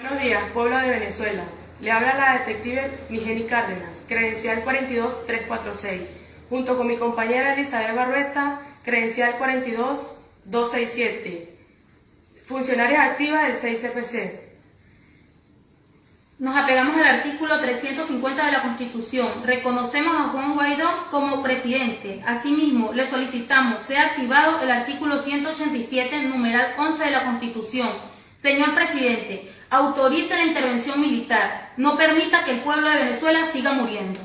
Buenos días, pueblo de Venezuela. Le habla la detective Migeni Cárdenas, credencial 42346, junto con mi compañera Elizabeth Barrueta, credencial 42267, funcionaria activa del 6CPC. Nos apegamos al artículo 350 de la Constitución. Reconocemos a Juan Guaidó como presidente. Asimismo, le solicitamos sea activado el artículo 187, numeral 11 de la Constitución. Señor presidente, autorice la intervención militar. No permita que el pueblo de Venezuela siga muriendo.